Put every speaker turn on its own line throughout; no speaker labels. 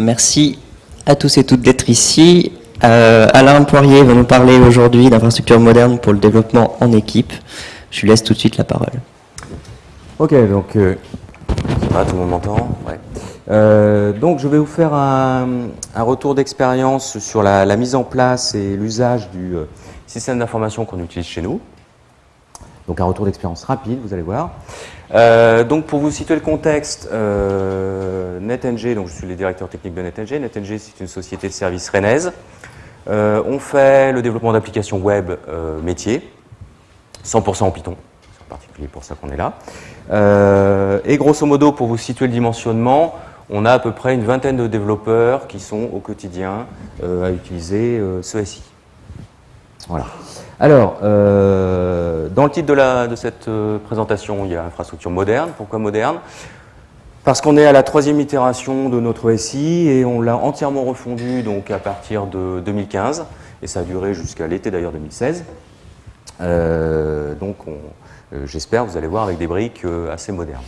merci à tous et toutes d'être ici. Euh, Alain Poirier va nous parler aujourd'hui d'infrastructures modernes pour le développement en équipe. Je lui laisse tout de suite la parole.
Ok, donc, euh, tout le monde m'entend ouais. Euh, donc je vais vous faire un, retour d'expérience sur la, mise en place et l'usage du système d'information qu'on utilise chez nous. Donc un retour d'expérience rapide, vous allez voir. Euh, donc pour vous situer le contexte, euh, NetNG, donc je suis le directeur technique de NetNG. NetNG c'est une société de services rennaise. Euh, on fait le développement d'applications web euh, métier, 100% en Python, c'est en particulier pour ça qu'on est là. Et grosso modo, pour vous situer le dimensionnement, on a à peu près une vingtaine de développeurs qui sont au quotidien à utiliser ce SI. Voilà. Alors, euh, dans le titre de, cette euh, présentation, il y a infrastructure moderne. Pourquoi moderne? Parce qu'on est à la troisième itération de notre SI et on l'a entièrement refondu donc, à partir de 2015 et ça a duré jusqu'à l'été d'ailleurs 2016. Euh, donc, j'espère, vous allez voir, avec des briques assez modernes.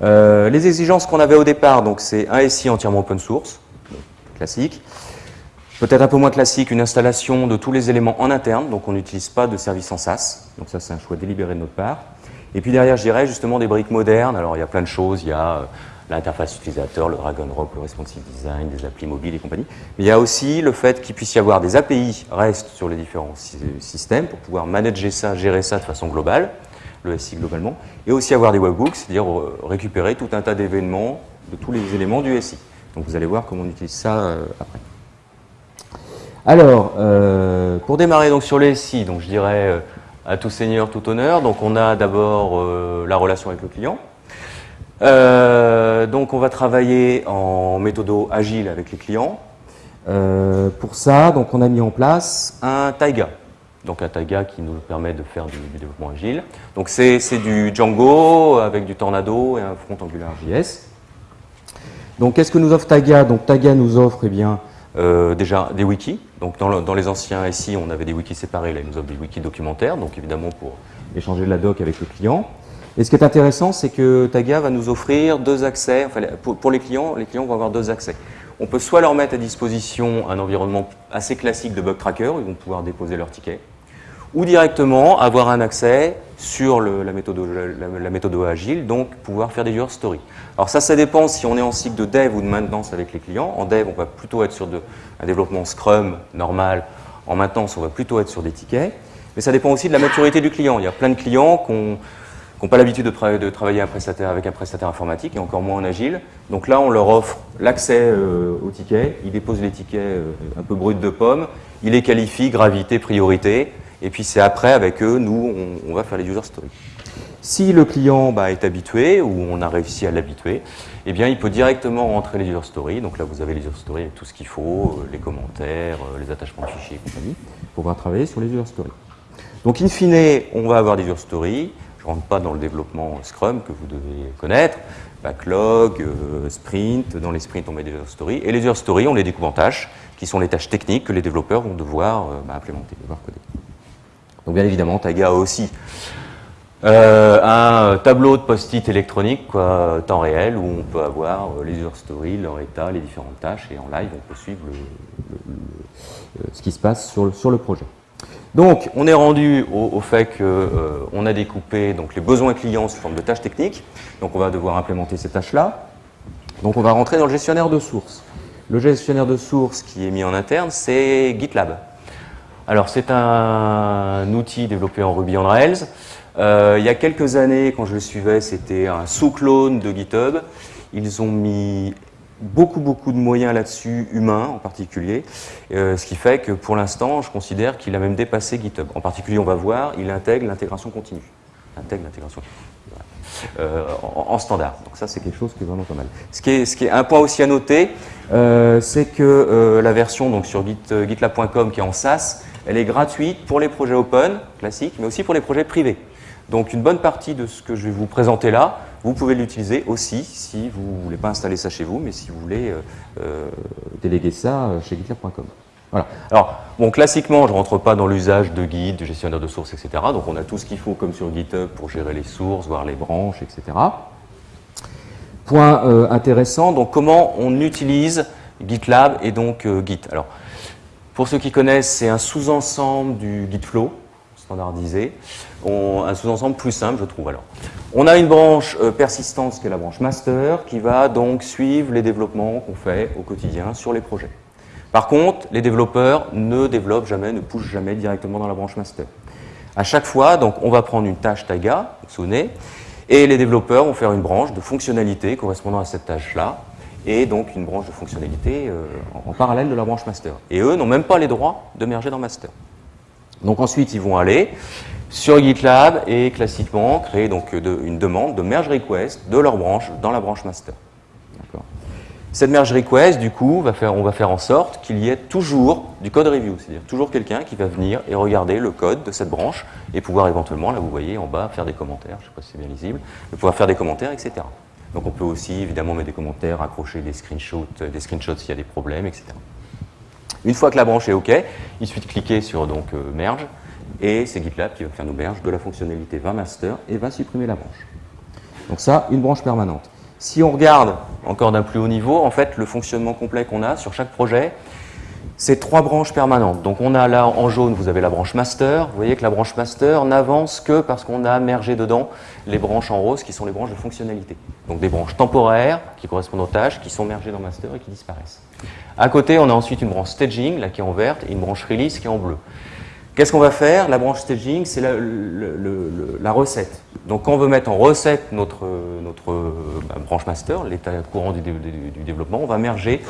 les exigences qu'on avait au départ, c'est un SI entièrement open source, classique. Peut-être un peu moins classique, une installation de tous les éléments en interne, donc on n'utilise pas de service en SaaS, donc ça c'est un choix délibéré de notre part. Et puis derrière, je dirais justement des briques modernes, alors il y a plein de choses, il y a euh, l'interface utilisateur, le drag and drop, le responsive design, des applis mobiles et compagnie. Mais il y a aussi le fait qu'il puisse y avoir des API REST sur les différents systèmes pour pouvoir manager ça, gérer ça de façon globale, le SI globalement, et aussi avoir des webhooks, c'est-à-dire euh, récupérer tout un tas d'événements de tous les éléments du SI. Donc vous allez voir comment on utilise ça euh, après. Alors, euh, pour démarrer donc sur les SI, je dirais euh, à tout seigneur, tout honneur. Donc on a d'abord euh, la relation avec le client. donc on va travailler en méthode agile avec les clients. pour ça, donc on a mis en place un Taiga. Donc un Taiga qui nous permet de faire du, développement agile. Donc c'est du Django avec du Tornado et un front Angular JS. Donc qu'est-ce que nous offre Taiga? Donc Taiga nous offre eh bien, euh, déjà des wikis. Donc dans, les anciens SI, on avait des wikis séparés, là ils nous offrent des wikis documentaires, donc évidemment pour échanger de la doc avec le client. Et ce qui est intéressant, c'est que Taga va nous offrir deux accès, enfin pour, les clients, les clients vont avoir deux accès. On peut soit leur mettre à disposition un environnement assez classique de bug tracker, ils vont pouvoir déposer leur ticket, ou directement avoir un accès sur la, méthode, agile, donc pouvoir faire des user stories. Alors ça, ça dépend si on est en cycle de dev ou de maintenance avec les clients. En dev, on va plutôt être sur un développement Scrum normal. En maintenance, on va plutôt être sur des tickets. Mais ça dépend aussi de la maturité du client. Il y a plein de clients qui n'ont pas l'habitude de, travailler avec un prestataire informatique et encore moins en agile. Donc là, on leur offre l'accès euh, aux tickets. Ils déposent les tickets euh, un peu bruts de pommes. Ils les qualifient, gravité, priorité. Et puis c'est après, avec eux, nous, on, va faire les user stories. Si le client bah, est habitué, ou on a réussi à l'habituer, eh bien, il peut directement rentrer les user stories. Donc là, vous avez les user stories avec tout ce qu'il faut, euh, les commentaires, euh, les attachements de fichiers et compagnie, pour pouvoir travailler sur les user stories. Donc, in fine, on va avoir des user stories. Je ne rentre pas dans le développement Scrum que vous devez connaître. Backlog, euh, sprint. Dans les sprints, on met des user stories. Et les user stories, on les découpe en tâches, qui sont les tâches techniques que les développeurs vont devoir bah, implémenter, devoir coder. Donc bien évidemment, Taga aussi euh, un tableau de post-it électronique, quoi, temps réel, où on peut avoir euh, les user stories, leur état, les différentes tâches, et en live, on peut suivre ce qui se passe sur le, sur le, projet. Donc, on est rendu au, fait qu'on euh, a découpé donc, les besoins clients sous forme de tâches techniques. Donc, on va devoir implémenter ces tâches-là. Donc, on va rentrer dans le gestionnaire de sources. Le gestionnaire de sources qui est mis en interne, c'est GitLab. Alors c'est un outil développé en Ruby on Rails. Euh, il y a quelques années, quand je le suivais, c'était un sous-clone de GitHub. Ils ont mis beaucoup beaucoup de moyens là-dessus, humains en particulier, euh, ce qui fait que pour l'instant, je considère qu'il a même dépassé GitHub. En particulier, on va voir, il intègre l'intégration continue. Intègre l'intégration euh, en, standard. Donc ça, c'est quelque chose qui est vraiment pas mal. Ce qui est, un point aussi à noter, c'est que la version donc sur git, gitlab.com qui est en SaaS, elle est gratuite pour les projets open, classiques, mais aussi pour les projets privés. Donc une bonne partie de ce que je vais vous présenter là, vous pouvez l'utiliser aussi si vous ne voulez pas installer ça chez vous, mais si vous voulez euh, euh, déléguer ça euh, chez gitlab.com. Voilà. Alors, bon, classiquement, je ne rentre pas dans l'usage de guide, de gestionnaire de sources, etc. Donc on a tout ce qu'il faut comme sur GitHub pour gérer les sources, voir les branches, etc. Point intéressant, donc comment on utilise GitLab et donc Git. Pour ceux qui connaissent, c'est un sous-ensemble du GitFlow standardisé, un sous-ensemble plus simple, je trouve. Alors, on a une branche persistante, qui est la branche master, qui va donc suivre les développements qu'on fait au quotidien sur les projets. Par contre, les développeurs ne développent jamais, ne poussent jamais directement dans la branche master. À chaque fois, donc, on va prendre une tâche Taiga, sonner, et les développeurs vont faire une branche de fonctionnalité correspondant à cette tâche-là, et donc une branche de fonctionnalité euh, en, parallèle de la branche master. Et eux n'ont même pas les droits de merger dans master. Donc ensuite, ils vont aller sur GitLab et classiquement créer donc une demande de merge request de leur branche dans la branche master. Cette merge request, du coup, va faire, on va faire en sorte qu'il y ait toujours du code review, c'est-à-dire toujours quelqu'un qui va venir et regarder le code de cette branche et pouvoir éventuellement, là vous voyez en bas, faire des commentaires, je ne sais pas si c'est bien lisible, de pouvoir faire des commentaires, etc. Donc on peut aussi évidemment mettre des commentaires, accrocher des screenshots, des screenshots s'il y a des problèmes, etc. Une fois que la branche est OK, il suffit de cliquer sur donc, euh, merge et c'est GitLab qui va faire nos merge de la fonctionnalité 20 master et va supprimer la branche. Donc ça, une branche permanente. Si on regarde encore d'un plus haut niveau, en fait, le fonctionnement complet qu'on a sur chaque projet, c'est trois branches permanentes. Donc on a là en jaune, vous avez la branche master. Vous voyez que la branche master n'avance que parce qu'on a mergé dedans les branches en rose qui sont les branches de fonctionnalité. Donc des branches temporaires qui correspondent aux tâches, qui sont mergées dans master et qui disparaissent. À côté, on a ensuite une branche staging, là qui est en verte, et une branche release qui est en bleu. Qu'est-ce qu'on va faire? La branche staging, c'est la, recette. Donc quand on veut mettre en recette notre, notre bah, branche master, l'état courant du, développement, on va merger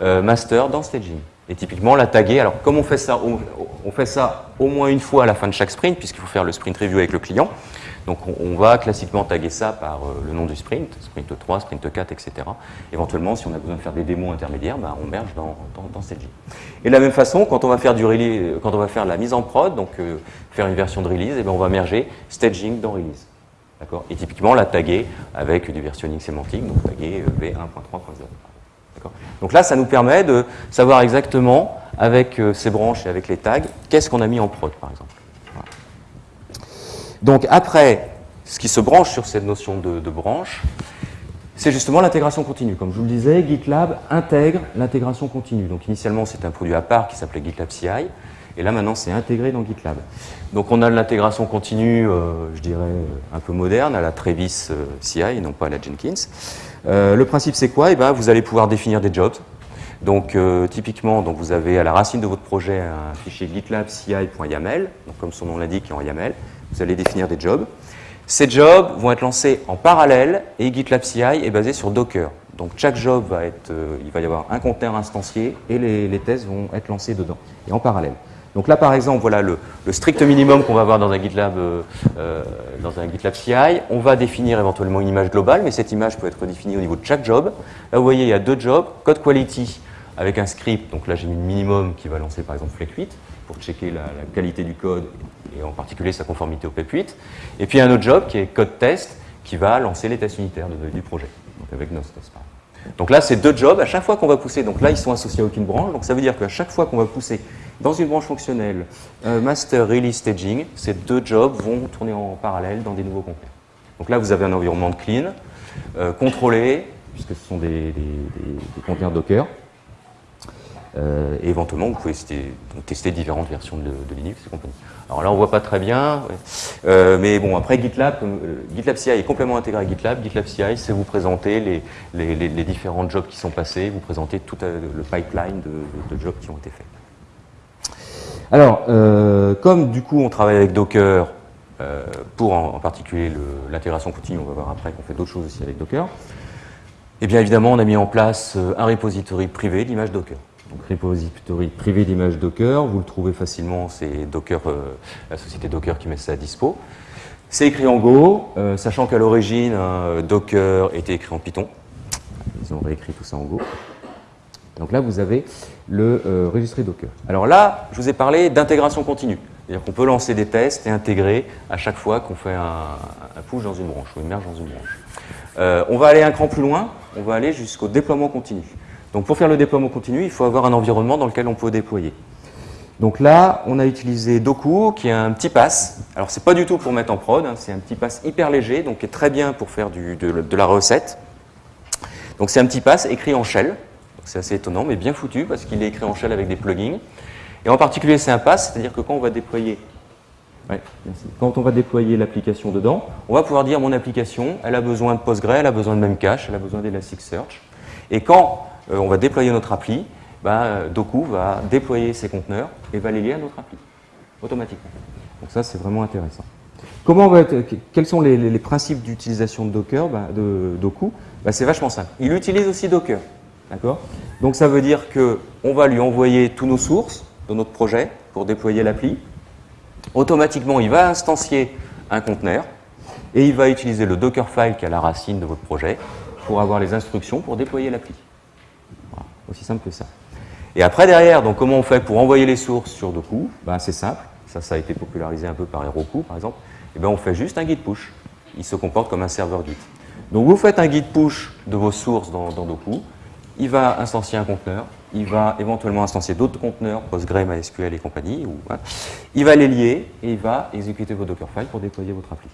euh, master dans staging. Et typiquement la taguer, alors comme on fait, ça, on fait ça au moins une fois à la fin de chaque sprint, puisqu'il faut faire le sprint review avec le client, donc on, va classiquement taguer ça par euh, le nom du sprint, sprint 3, sprint 4, etc. Éventuellement, si on a besoin de faire des démos intermédiaires, bah, on merge dans, dans, Et de la même façon, quand on va faire, release, quand on va faire la mise en prod, donc euh, faire une version de release, et eh bien on va merger staging dans release. Et typiquement la taguer avec du versionning sémantique, donc taguer euh, v1.3.0. Donc là, ça nous permet de savoir exactement, avec ces branches et avec les tags, qu'est-ce qu'on a mis en prod, par exemple. Donc après, ce qui se branche sur cette notion de, branche, c'est justement l'intégration continue. Comme je vous le disais, GitLab intègre l'intégration continue. Donc initialement, c'était un produit à part qui s'appelait GitLab CI, et là maintenant, c'est intégré dans GitLab. Donc on a de l'intégration continue, euh, je dirais, un peu moderne, à la Travis euh, CI non pas à la Jenkins. Euh, le principe, c'est quoi? Eh ben, Vous allez pouvoir définir des jobs. Donc typiquement, donc, vous avez à la racine de votre projet un fichier GitLab CI.yaml, donc comme son nom l'indique, en YAML. Vous allez définir des jobs. Ces jobs vont être lancés en parallèle et GitLab CI est basé sur Docker. Donc chaque job va être, il va y avoir un conteneur instancié et les, tests vont être lancés dedans et en parallèle. Donc là par exemple, voilà le, strict minimum qu'on va avoir dans un, GitLab, euh, euh, dans un GitLab CI. On va définir éventuellement une image globale, mais cette image peut être définie au niveau de chaque job. Là vous voyez, il y a deux jobs, code quality avec un script, donc là j'ai mis le minimum qui va lancer par exemple Flake 8 pour checker la, qualité du code et en particulier sa conformité au PEP8. Et puis un autre job qui est code test qui va lancer les tests unitaires du projet, donc avec Nostos. Donc là, c'est deux jobs. À chaque fois qu'on va pousser, donc là, ils sont associés à aucune branche. Donc ça veut dire qu'à chaque fois qu'on va pousser dans une branche fonctionnelle, euh, master, release, staging, ces deux jobs vont tourner en parallèle dans des nouveaux conteneurs. Donc là, vous avez un environnement clean, euh, contrôlé, puisque ce sont des, conteneurs Docker. Euh, éventuellement, vous pouvez tester, différentes versions de, Linux et compagnie. Alors là, on ne voit pas très bien, mais bon, après GitLab, GitLab CI est complètement intégré à GitLab. GitLab CI, c'est vous présenter les, différents jobs qui sont passés, vous présenter tout le pipeline de, jobs qui ont été faits. Alors, comme du coup on travaille avec Docker, pour en, particulier l'intégration continue, on va voir après qu'on fait d'autres choses aussi avec Docker, eh bien évidemment on a mis en place un repository privé d'image Docker donc repository privé d'image Docker. Vous le trouvez facilement, c'est Docker, euh, la société Docker qui met ça à dispo. C'est écrit en Go, euh, sachant qu'à l'origine, Docker était écrit en Python. Ils ont réécrit tout ça en Go. Donc là, vous avez le euh, registre Docker. Alors là, je vous ai parlé d'intégration continue. C'est-à-dire qu'on peut lancer des tests et intégrer à chaque fois qu'on fait un, push dans une branche ou une merge dans une branche. on va aller un cran plus loin, on va aller jusqu'au déploiement continu. Donc pour faire le déploiement continu, il faut avoir un environnement dans lequel on peut déployer. Donc là, on a utilisé Doku, qui est un petit pass. Alors c'est pas du tout pour mettre en prod, hein, c'est un petit pass hyper léger, donc qui est très bien pour faire de, la recette. Donc c'est un petit pass écrit en shell, C'est assez étonnant, mais bien foutu, parce qu'il est écrit en shell avec des plugins. Et en particulier, c'est un pass, c'est-à-dire que quand on va déployer quand on va déployer l'application dedans, on va pouvoir dire mon application, elle a besoin de Postgre, elle a besoin de Memcache, elle a besoin d'Elasticsearch. Et quand euh, on va déployer notre appli, ben, Doku va déployer ses conteneurs et va les lier à notre appli, automatiquement. Donc ça, c'est vraiment intéressant. Comment va quels sont les, principes d'utilisation de Docker, ben, de Doku? Ben, C'est vachement simple. Il utilise aussi Docker. Donc ça veut dire qu'on va lui envoyer tous nos sources de notre projet pour déployer l'appli. Automatiquement, il va instancier un conteneur et il va utiliser le Dockerfile qui est à la racine de votre projet pour avoir les instructions pour déployer l'appli. aussi simple que ça. Et après, derrière, donc, comment on fait pour envoyer les sources sur Doku? Ben, C'est simple. Ça, ça a été popularisé un peu par Heroku, par exemple. Et eh ben, on fait juste un git push. Il se comporte comme un serveur Git. Donc, vous faites un git push de vos sources dans, dans Doku. Il va instancier un conteneur il va éventuellement instancier d'autres conteneurs, Postgre, MySQL et compagnie. Hein. Il va les lier et il va exécuter vos Dockerfiles pour déployer votre appli.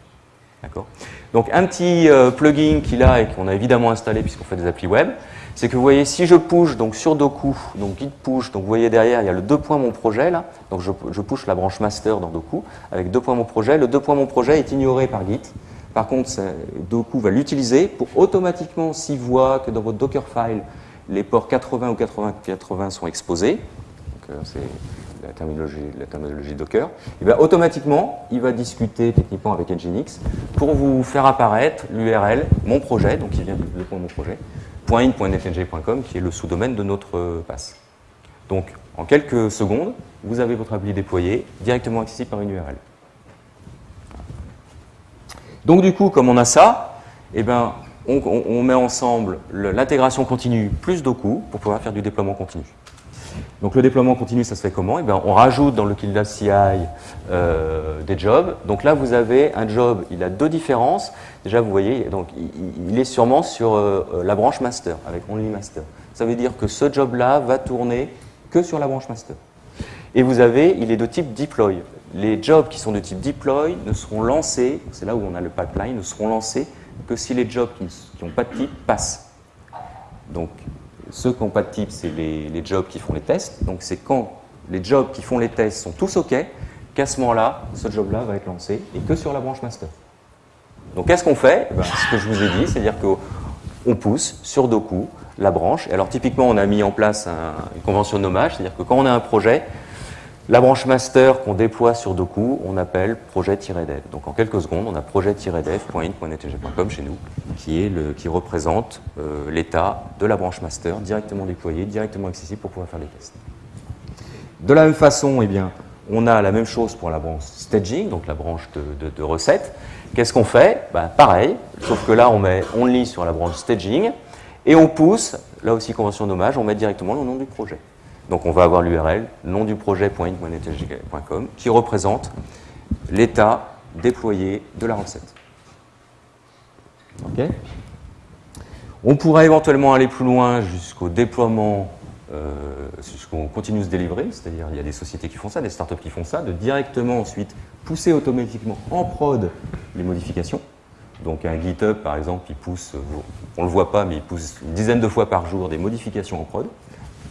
D'accord? Donc un petit euh, plugin qu'il a et qu'on a évidemment installé puisqu'on fait des applis web, c'est que vous voyez, si je push donc sur Doku, donc git push, donc vous voyez derrière, il y a le deux mon projet là, donc je, push la branche master dans Doku avec deux mon projet. Le deux mon projet est ignoré par Git. Par contre, Doku va l'utiliser pour automatiquement, s'il voit que dans votre Dockerfile, les ports 80 ou 80-80 sont exposés, euh, c'est la terminologie, Docker, et bien automatiquement, il va discuter techniquement avec Nginx pour vous faire apparaître l'URL mon projet, donc qui vient de mon projet, .in.netng.com, qui est le sous-domaine de notre euh, passe. Donc, en quelques secondes, vous avez votre appli déployé, directement accessible par une URL. Donc du coup, comme on a ça, eh ben, on, met ensemble l'intégration continue plus Doku pour pouvoir faire du déploiement continu. Donc le déploiement continu, ça se fait comment? Eh bien, On rajoute dans le Kildal CI euh, des jobs. Donc là, vous avez un job, il a deux différences. Déjà, vous voyez, donc, il, est sûrement sur euh, euh, la branche master, avec only master. Ça veut dire que ce job-là va tourner que sur la branche master. Et vous avez, il est de type deploy. Les jobs qui sont de type deploy ne seront lancés, c'est là où on a le pipeline, ne seront lancés que si les jobs qui n'ont pas de type passent. Donc, ceux qui n'ont pas de type, c'est les, jobs qui font les tests. Donc, c'est quand les jobs qui font les tests sont tous OK, qu'à ce moment-là, ce job-là va être lancé et que sur la branche master. Donc, qu'est-ce qu'on fait? Eh ben, Ce que je vous ai dit, c'est-à-dire qu'on pousse sur Doku la branche. Alors, typiquement, on a mis en place une convention de nommage, c'est-à-dire que quand on a un projet, la branche master qu'on déploie sur Doku, on appelle projet-dev. Donc en quelques secondes, on a projet-dev.in.netg.com chez nous, qui, représente euh, l'état de la branche master directement déployée, directement accessible pour pouvoir faire des tests. De la même façon, eh bien, on a la même chose pour la branche staging, donc la branche de, recettes. Qu'est-ce qu'on fait? Ben, Pareil, sauf que là, on met on lit sur la branche staging et on pousse, là aussi convention d'hommage, on met directement le nom du projet. Donc on va avoir l'URL nom du qui représente l'état déployé de la recette. On pourrait éventuellement aller plus loin jusqu'au déploiement, euh, jusqu'au continuous delivery, c'est-à-dire il y a des sociétés qui font ça, des startups qui font ça, de directement ensuite pousser automatiquement en prod les modifications. Donc un GitHub par exemple, il pousse, on ne le voit pas, mais il pousse une dizaine de fois par jour des modifications en prod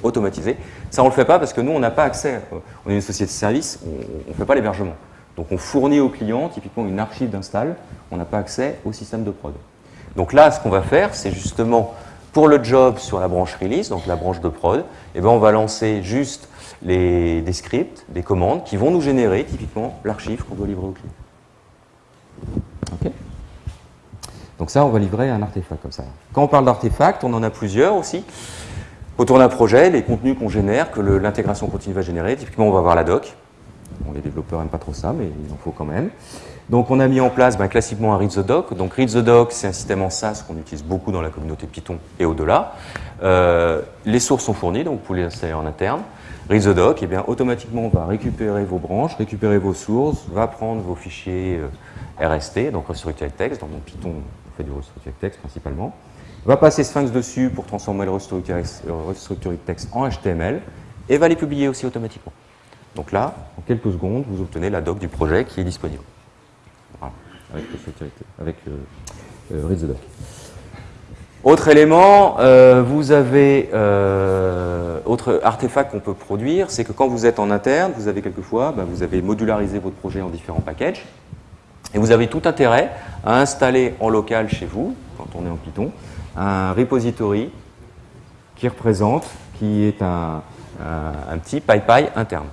automatisé. Ça, on ne le fait pas parce que nous, on n'a pas accès. On est une société de service, on ne fait pas l'hébergement. Donc on fournit aux clients typiquement une archive d'install, on n'a pas accès au système de prod. Donc là, ce qu'on va faire, c'est justement pour le job sur la branche release, donc la branche de prod, eh ben, on va lancer juste les, des scripts, des commandes qui vont nous générer typiquement l'archive qu'on doit livrer au client. Ok donc ça, on va livrer un artefact comme ça. Quand on parle d'artefact, on en a plusieurs aussi. Autour d'un projet, les contenus qu'on génère, que l'intégration continue va générer, typiquement on va avoir la doc. les développeurs n'aiment pas trop ça, mais il en faut quand même. Donc on a mis en place ben, classiquement un Read the Doc. Donc Read the Doc, c'est un système en SaaS qu'on utilise beaucoup dans la communauté Python et au-delà. Euh, les sources sont fournies, donc vous pouvez les installer en interne. Read the Doc, eh bien, automatiquement on va récupérer vos branches, récupérer vos sources, va prendre vos fichiers euh, RST, donc Restructured Text. Mon Python, on fait du Restructured Text principalement va passer Sphinx dessus pour transformer le restructured text en HTML et va les publier aussi automatiquement. Donc là, en quelques secondes, vous obtenez la doc du projet qui est disponible. Voilà, avec, avec euh, euh, Read the Doc. Autre élément, euh, vous avez euh, autre artefact qu'on peut produire, c'est que quand vous êtes en interne, vous avez quelquefois, bah, vous avez modularisé votre projet en différents packages, et vous avez tout intérêt à installer en local chez vous, quand on est en Python, un repository qui représente, qui est un, un, petit PyPy interne.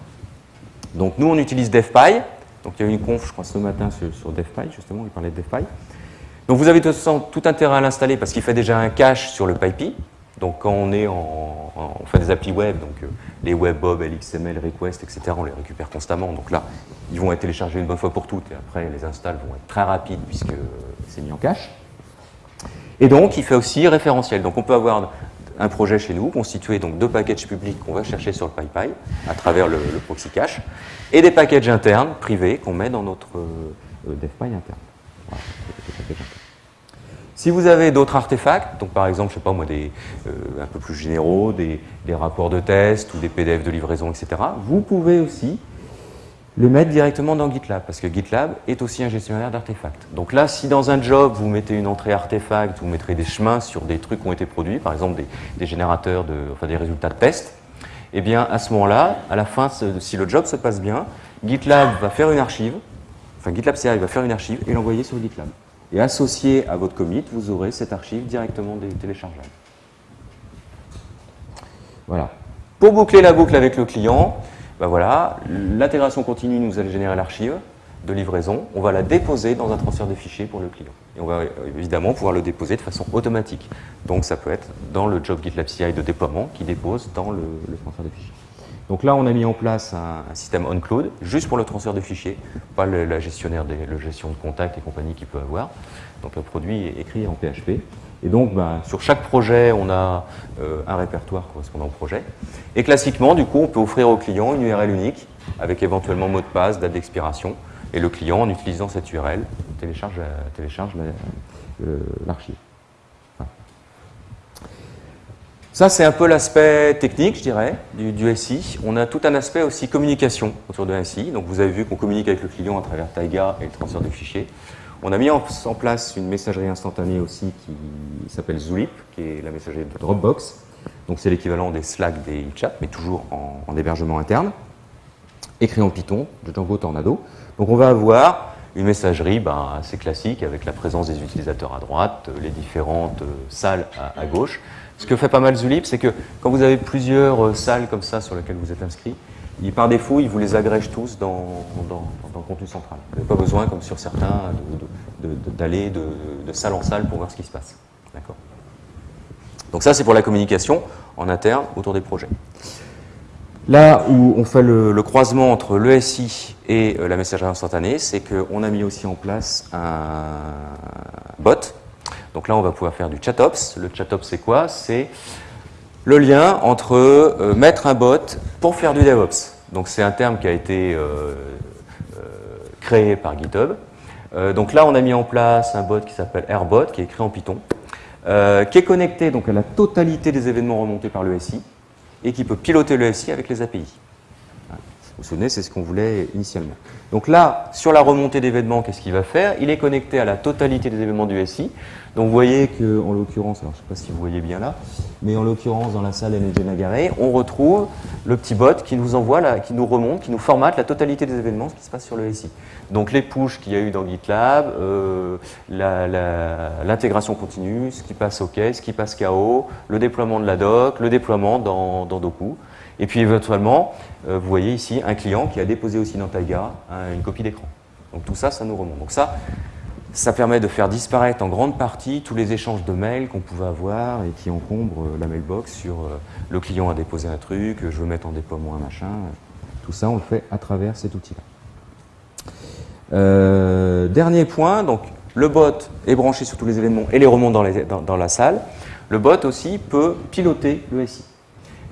Donc nous, on utilise DevPy. Donc il y a eu une conf, je crois, ce matin sur, sur DevPy, justement, il parlait de DevPy. Donc vous avez tout intérêt à l'installer parce qu'il fait déjà un cache sur le PyPy. Donc quand on est en, on fait des applis web, donc euh, les WebBob, LXML, Request, etc., on les récupère constamment. Donc là, ils vont être téléchargés une bonne fois pour toutes et après les installs vont être très rapides puisque c'est mis en cache. Et donc, il fait aussi référentiel. Donc on peut avoir un projet chez nous constitué donc de packages publics qu'on va chercher sur le PyPy à travers le, proxy cache et des packages internes privés qu'on met dans notre euh, DevPy interne. Si vous avez d'autres artefacts, donc par exemple, je sais pas moi, des, euh, un peu plus généraux, des, rapports de test ou des PDF de livraison, etc., vous pouvez aussi le mettre directement dans GitLab, parce que GitLab est aussi un gestionnaire d'artefacts. Donc là, si dans un job, vous mettez une entrée artefact, vous mettrez des chemins sur des trucs qui ont été produits, par exemple des, générateurs, de, des résultats de test, eh bien à ce moment-là, à la fin, si le job se passe bien, GitLab va faire une archive, enfin GitLab CI va faire une archive et l'envoyer sur GitLab. Et associé à votre commit, vous aurez cette archive directement téléchargeable. Voilà. Pour boucler la boucle avec le client, ben voilà, l'intégration continue nous allait générer l'archive de livraison, on va la déposer dans un transfert de fichiers pour le client. Et on va évidemment pouvoir le déposer de façon automatique. Donc ça peut être dans le job GitLab CI de déploiement qui dépose dans le, transfert de fichiers. Donc là, on a mis en place un, système on-cloud, juste pour le transfert de fichiers, pas la gestionnaire le gestion de contact et compagnie qu'il peut avoir. Donc le produit écrit en PHP. Et donc, ben, sur chaque projet, on a euh, un répertoire correspondant au projet. Et classiquement, du coup, on peut offrir au client une URL unique, avec éventuellement mot de passe, date d'expiration. Et le client, en utilisant cette URL, télécharge, télécharge euh, l'archive. Ça, c'est un peu l'aspect technique, je dirais, du, du, SI. On a tout un aspect aussi communication autour de SI. Donc, vous avez vu qu'on communique avec le client à travers Taiga et le transfert de fichiers. On a mis en, place une messagerie instantanée aussi qui s'appelle Zulip, qui est la messagerie de Dropbox. Donc c'est l'équivalent des Slack, des chats, mais toujours en, hébergement interne, écrit en Python, de Django Tornado. Donc on va avoir une messagerie ben, assez classique avec la présence des utilisateurs à droite, les différentes euh, salles à, gauche. Ce que fait pas mal Zulip, c'est que quand vous avez plusieurs euh, salles comme ça sur lesquelles vous êtes inscrit, par défaut, il vous les agrège tous dans, le contenu central. Vous n'avez pas besoin, comme sur certains, d'aller de, salle en salle pour voir ce qui se passe. D'accord Donc ça, c'est pour la communication en interne autour des projets. Là où on fait le, croisement entre l'ESI et euh, la messagerie instantanée, c'est qu'on a mis aussi en place un bot. Donc là, on va pouvoir faire du chatops. Le chatops, c'est quoi? C'est le lien entre euh, mettre un bot pour faire du DevOps. Donc c'est un terme qui a été euh, euh, créé par GitHub. donc là, on a mis en place un bot qui s'appelle AirBot, qui est écrit en Python, qui est connecté donc, à la totalité des événements remontés par le SI et qui peut piloter le SI avec les API. Vous vous souvenez, c'est ce qu'on voulait initialement. Donc là, sur la remontée d'événements, qu'est-ce qu'il va faire? Il est connecté à la totalité des événements du SI. Donc vous voyez que, en l'occurrence, alors je ne sais pas si vous voyez bien là, mais en l'occurrence, dans la salle NG Nagaré, on retrouve le petit bot qui nous envoie, qui nous remonte, qui nous formate la totalité des événements, ce qui se passe sur le SI. Donc les pushes qu'il y a eu dans GitLab, euh, l'intégration continue, ce qui passe OK, ce qui passe KO, le déploiement de la doc, le déploiement dans, dans Doku. Et puis éventuellement, euh, vous voyez ici un client qui a déposé aussi dans Taiga une copie d'écran. Donc tout ça, ça nous remonte. Donc ça, ça permet de faire disparaître en grande partie tous les échanges de mails qu'on pouvait avoir et qui encombrent euh, la mailbox sur euh, le client a déposé un truc, je veux mettre en déploiement un machin. Tout ça, on le fait à travers cet outil-là. dernier point, donc le bot est branché sur tous les événements et les remonte dans la salle. Le bot aussi peut piloter le SI.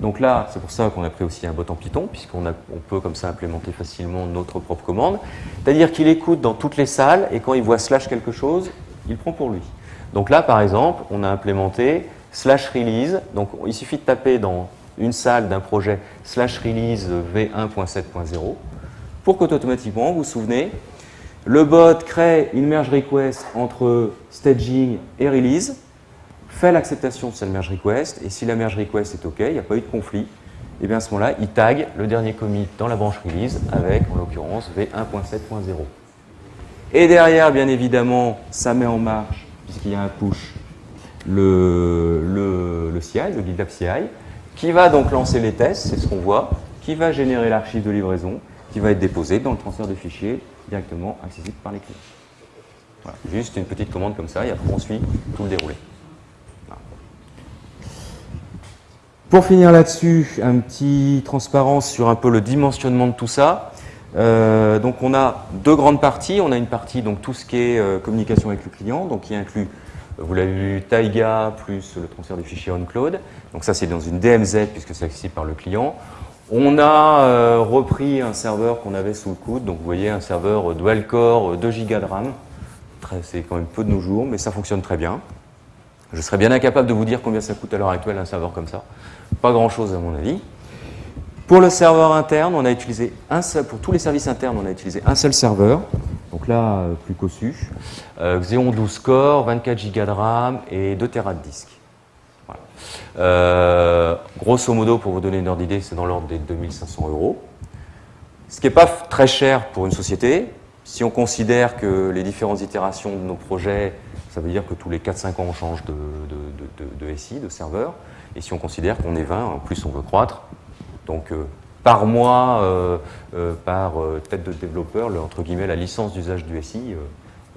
Donc là, c'est pour ça qu'on a pris aussi un bot en Python, puisqu'on on peut comme ça implémenter facilement notre propre commande. C'est-à-dire qu'il écoute dans toutes les salles, et quand il voit slash quelque chose, il prend pour lui. Donc là, par exemple, on a implémenté slash release. Donc il suffit de taper dans une salle d'un projet slash release v1.7.0 pour qu'automatiquement, vous vous souvenez, le bot crée une merge request entre staging et release, fait l'acceptation de cette merge request, et si la merge request est OK, il n'y a pas eu de conflit, et bien à ce moment-là, il tag le dernier commit dans la branche release avec, en l'occurrence, v1.7.0. Et derrière, bien évidemment, ça met en marche, puisqu'il y a un push, le, le, CI, le GitLab CI, qui va donc lancer les tests, c'est ce qu'on voit, qui va générer l'archive de livraison, qui va être déposé dans le transfert de fichiers directement accessible par les clients. Voilà. Juste une petite commande comme ça, et après on suit tout le déroulé. Pour finir là-dessus, un petit transparence sur un peu le dimensionnement de tout ça. Euh, donc on a deux grandes parties. On a une partie, donc tout ce qui est euh, communication avec le client, donc qui inclut, vous l'avez vu, Taiga plus le transfert des fichiers on-cloud. Donc ça c'est dans une DMZ puisque c'est accessible par le client. On a euh, repris un serveur qu'on avait sous le coude, donc vous voyez un serveur dual core, 2 Go de RAM. C'est quand même peu de nos jours, mais ça fonctionne très bien. Je serais bien incapable de vous dire combien ça coûte à l'heure actuelle un serveur comme ça. Pas grand chose à mon avis. Pour le serveur interne, on a utilisé un seul, pour tous les services internes, on a utilisé un seul serveur. Donc là, euh, plus qu'au-su. Euh, Xeon 12 core, 24 Go de RAM et 2 Tera de disque. Euh, grosso modo, pour vous donner une ordre d'idée, c'est dans l'ordre des 2500 euros. Ce qui n'est pas très cher pour une société. Si on considère que les différentes itérations de nos projets, ça veut dire que tous les 4-5 ans, on change de SI, de serveur. Et si on considère qu'on est 20, en plus on veut croître, donc euh, par mois, euh, euh, par tête de développeur, entre guillemets, la licence d'usage du SI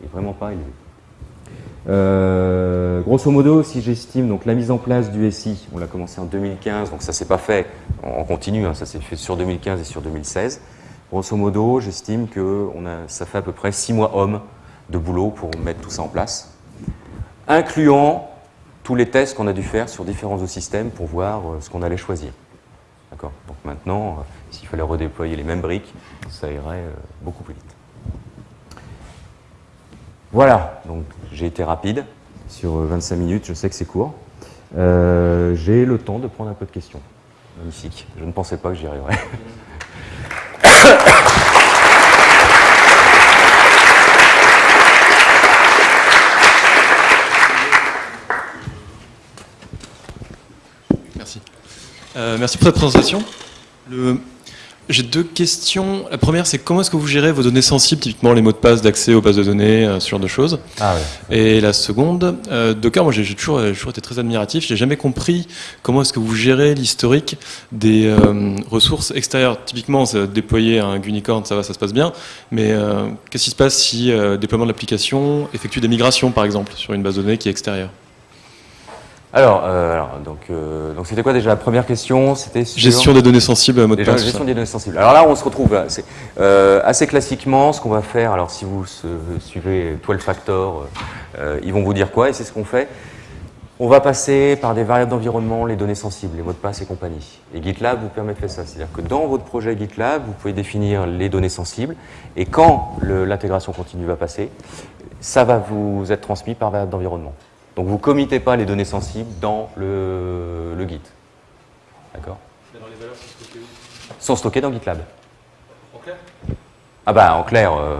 est vraiment pas élevée. grosso modo, si j'estime la mise en place du SI, on l'a commencé en 2015, donc ça s'est pas fait en continu, hein, ça s'est fait sur 2015 et sur 2016. Grosso modo, j'estime que ça fait à peu près 6 mois hommes de boulot pour mettre tout ça en place, incluant tous les tests qu'on a dû faire sur différents systèmes pour voir ce qu'on allait choisir. D'accord? Donc maintenant, s'il fallait redéployer les mêmes briques, ça irait beaucoup plus vite. Voilà, donc j'ai été rapide sur 25 minutes, je sais que c'est court. Euh, j'ai le temps de prendre un peu de questions. Magnifique, je ne pensais pas que j'y arriverais.
Merci. Euh, merci pour cette présentation. Le... J'ai deux questions. La première, c'est comment est-ce que vous gérez vos données sensibles, typiquement les mots de passe d'accès aux bases de données, euh, ce genre de choses?
Ah ouais.
Et la seconde, euh, Docker, moi j'ai toujours, toujours, été très admiratif. J'ai jamais compris comment est-ce que vous gérez l'historique des euh, ressources extérieures. Typiquement, déployer un unicorn, ça va, ça se passe bien. Mais euh, qu'est-ce qui se passe si le déploiement de l'application effectue des migrations, par exemple, sur une base de données qui est extérieure?
Alors, euh, alors, donc, euh, donc c'était quoi déjà la première question? C'était sur...
gestion des données sensibles, mot de
Déjà,
passe.
gestion des données sensibles. Alors là, on se retrouve euh, assez classiquement. Ce qu'on va faire, alors si vous suivez 12 Factor, ils vont vous dire quoi Et c'est ce qu'on fait. On va passer par des variables d'environnement, les données sensibles, les mots de passe et compagnie. Et GitLab vous permet de faire ça. C'est-à-dire que dans votre projet GitLab, vous pouvez définir les données sensibles. Et quand l'intégration continue va passer, ça va vous être transmis par variable d'environnement. Donc vous ne committez pas les données sensibles dans le, le Git. D'accord Sont stockées dans GitLab. Ah bah en clair, euh,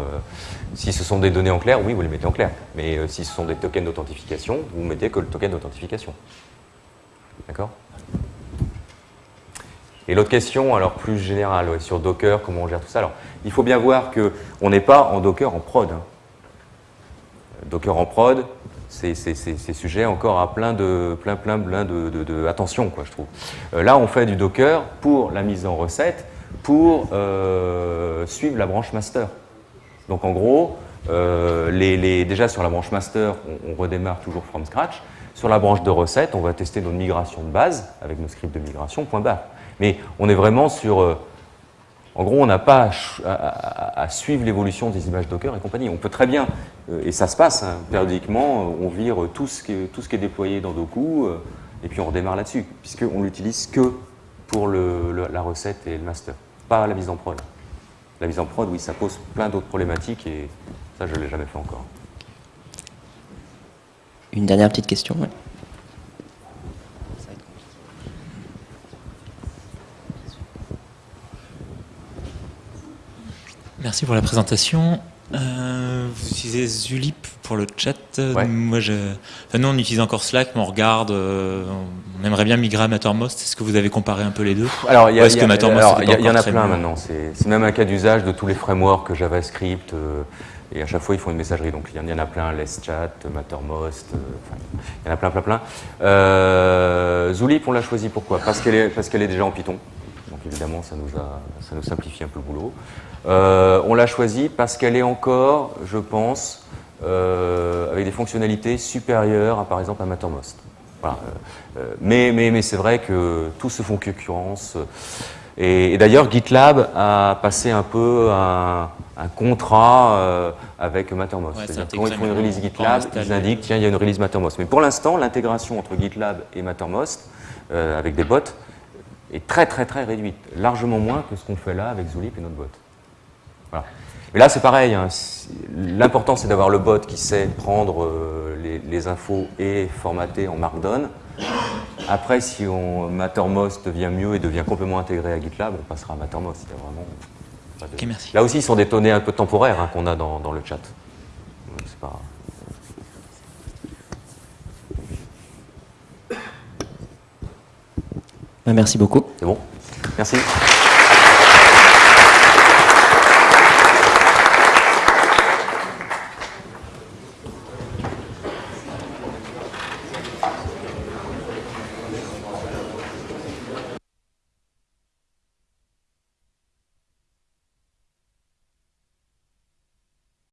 si ce sont des données en clair, oui, vous les mettez en clair. Mais euh, si ce sont des tokens d'authentification, vous mettez que le token d'authentification. D'accord Et l'autre question, alors plus générale, ouais, sur Docker, comment on gère tout ça. Alors, il faut bien voir qu'on n'est pas en Docker en prod. hein. Docker en prod, c'est c'est- c'est- c'est sujet encore à plein de, plein, plein, plein de, attention, quoi, je trouve. Euh, là, on fait du Docker pour la mise en recette, pour euh, suivre la branche master. Donc en gros, euh, les- déjà sur la branche master, on, on redémarre toujours from scratch. Sur la branche de recette, on va tester notre migration de base avec nos scripts de migration, point barre. Mais on est vraiment sur... en gros, on n'a pas à, suivre l'évolution des images Docker et compagnie. On peut très bien, euh, et ça se passe hein, périodiquement, euh, on vire tout ce, qui est, déployé dans Doku, euh, et puis on redémarre là-dessus, puisqu'on l'utilise que pour la recette et le master, pas la mise en prod. La mise en prod, oui, ça pose plein d'autres problématiques, et ça, je ne l'ai jamais fait encore.
Une dernière petite question.
Merci pour la présentation. Euh, vous utilisez Zulip pour le chat.
Ouais.
Moi, je... enfin, nous, on utilise encore Slack, mais on regarde. euh, on aimerait bien migrer à Mattermost. Est-ce que vous avez comparé un peu les deux
Alors, il y, en a plein maintenant. C'est même un cas d'usage de tous les frameworks JavaScript. euh, et à chaque fois, ils font une messagerie. Donc, il y en- il y en a plein. LessChat, Mattermost. euh, il y en a plein, plein, plein. Euh, Zulip, on l'a choisi pourquoi? Parce qu'elle est, parce qu'elle est déjà en Python. Donc, évidemment, ça nous, a, ça nous simplifie un peu le boulot. Euh, on l'a choisi parce qu'elle est encore, je pense, euh, avec des fonctionnalités supérieures à, par exemple, à Mattermost. Voilà. euh, mais mais, mais c'est vrai que tous se font concurrence. Et, et d'ailleurs, GitLab a passé un peu un, un contrat euh, avec Mattermost.
Ouais,
C'est-à-dire quand ils font une release GitLab, ils indiquent tiens, il y a une release Mattermost. Mais pour l'instant, l'intégration entre GitLab et Mattermost, euh, avec des bots, est très très très réduite. Largement moins que ce qu'on fait là avec Zulip et notre bot. Voilà. Mais là, c'est pareil. hein. L'important, c'est d'avoir le bot qui sait prendre euh, les, les infos et formater en Markdown. Après, si on, Mattermost devient mieux et devient complètement intégré à GitLab, on passera à Mattermost. Il y a vraiment pas de-
Ok, merci.
Là aussi, ce sont des données un peu temporaires hein, qu'on a dans, dans le chat. Donc, c'est pas-
Ben, Merci beaucoup.
C'est bon Merci.